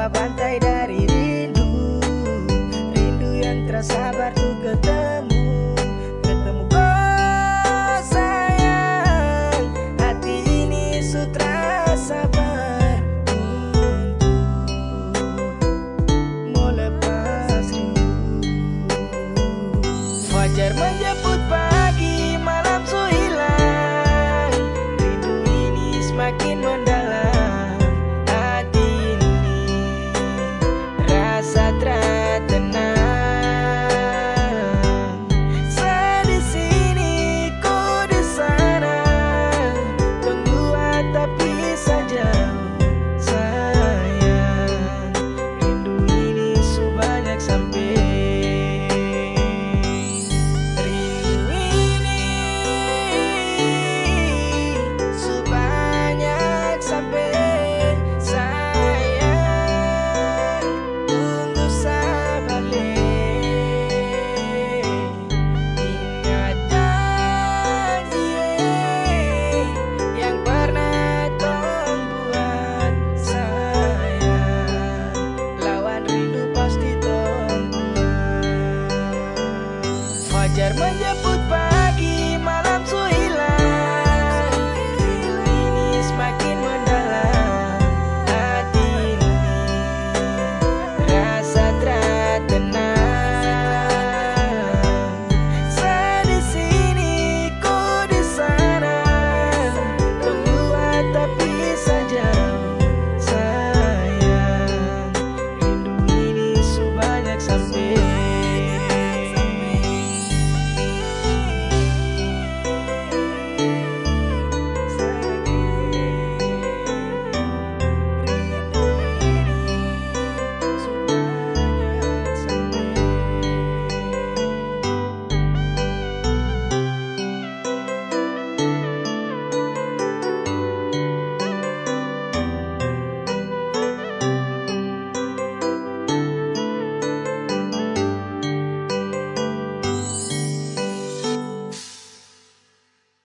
Tanpa pantai dari rindu. Rindu yang tersabar ku ketemu.